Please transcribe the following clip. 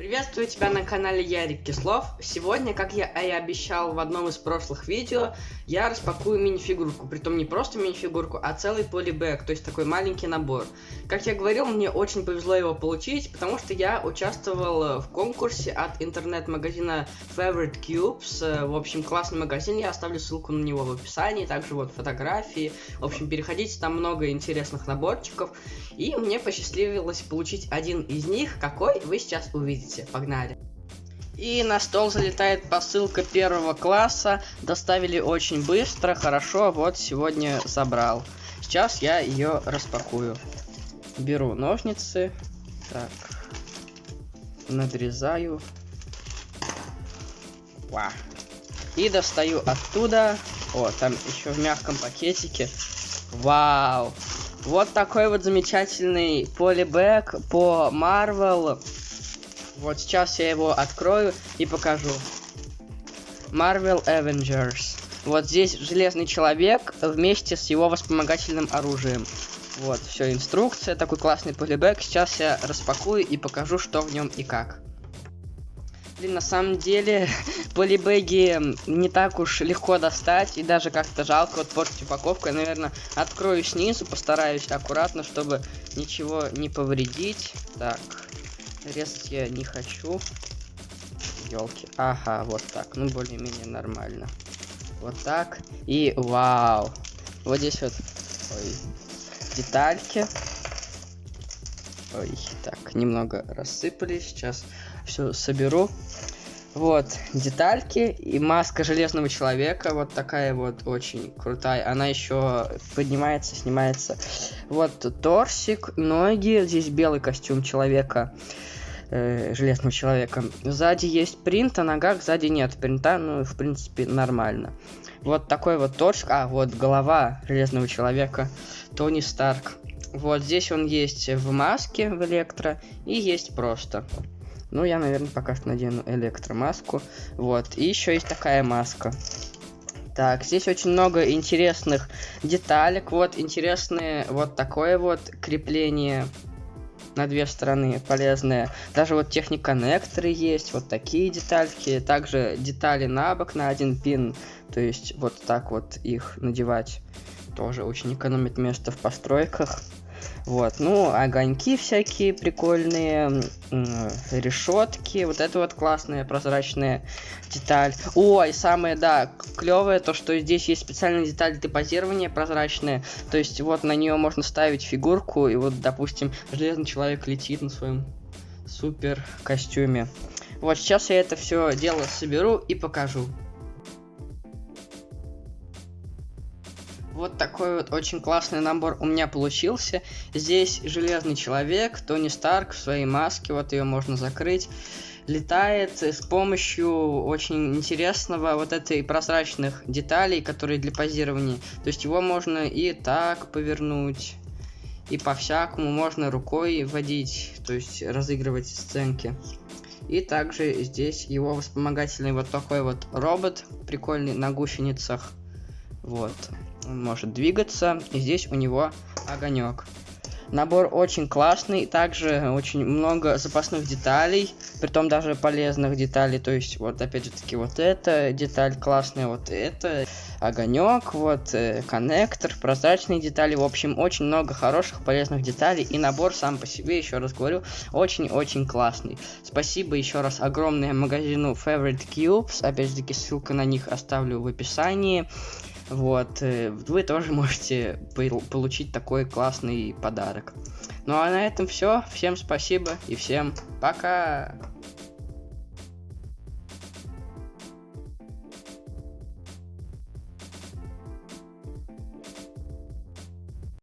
Приветствую тебя на канале Ярик Кислов. Сегодня, как я и обещал в одном из прошлых видео, я распакую мини-фигурку. Притом не просто мини-фигурку, а целый полибэк, то есть такой маленький набор. Как я говорил, мне очень повезло его получить, потому что я участвовал в конкурсе от интернет-магазина Favorite Cubes. В общем, классный магазин, я оставлю ссылку на него в описании, также вот фотографии. В общем, переходите, там много интересных наборчиков. И мне посчастливилось получить один из них, какой вы сейчас увидите хотите. Погнали. И на стол залетает посылка первого класса. Доставили очень быстро, хорошо. Вот сегодня забрал. Сейчас я ее распакую. Беру ножницы. Так. Надрезаю. Ва. И достаю оттуда. О, там еще в мягком пакетике. Вау. Вот такой вот замечательный полибэк по Marvel вот сейчас я его открою и покажу. Marvel Avengers. Вот здесь Железный Человек вместе с его вспомогательным оружием. Вот, все, инструкция, такой классный полибэк. Сейчас я распакую и покажу, что в нем и как. Блин, на самом деле, полибеги не так уж легко достать, и даже как-то жалко вот портить упаковку. Я, наверное, открою снизу, постараюсь аккуратно, чтобы ничего не повредить. Так, Резать я не хочу. Елки. Ага, вот так. Ну, более-менее нормально. Вот так. И вау. Вот здесь вот ой, детальки. Ой, так, немного рассыпались. Сейчас все соберу. Вот, детальки и маска железного человека, вот такая вот очень крутая. Она еще поднимается, снимается. Вот торсик, ноги, здесь белый костюм человека, э, железного человека. Сзади есть принт, а ногах сзади нет принта, ну, в принципе, нормально. Вот такой вот торсик, а, вот голова железного человека, Тони Старк. Вот здесь он есть в маске, в электро, и есть просто. Ну, я, наверное, пока что надену электромаску. Вот. И еще есть такая маска. Так, здесь очень много интересных деталек. Вот, интересные вот такое вот крепление на две стороны полезное. Даже вот техник-коннекторы есть, вот такие детальки. Также детали на бок на один пин. То есть вот так вот их надевать тоже очень экономит место в постройках. Вот, ну, огоньки всякие прикольные, решетки, вот это вот классная прозрачная деталь. Ой, самое, да, клевое, то, что здесь есть специальная деталь позирования прозрачная, то есть вот на нее можно ставить фигурку, и вот, допустим, железный человек летит на своем супер костюме. Вот, сейчас я это все дело соберу и покажу. Вот такой вот очень классный набор у меня получился. Здесь Железный Человек, Тони Старк в своей маске, вот ее можно закрыть. Летает с помощью очень интересного вот этой прозрачных деталей, которые для позирования. То есть его можно и так повернуть, и по-всякому можно рукой водить, то есть разыгрывать сценки. И также здесь его вспомогательный вот такой вот робот, прикольный на гусеницах. Вот он может двигаться, и здесь у него огонек. Набор очень классный, также очень много запасных деталей, притом даже полезных деталей, то есть вот опять же таки вот эта деталь классная, вот это, огонек, вот э, коннектор, прозрачные детали, в общем очень много хороших полезных деталей и набор сам по себе, еще раз говорю, очень-очень классный. Спасибо еще раз огромное магазину Favorite Cubes, опять же таки ссылка на них оставлю в описании. Вот, э, вы тоже можете получить такой классный подарок. Ну а на этом все. Всем спасибо и всем пока.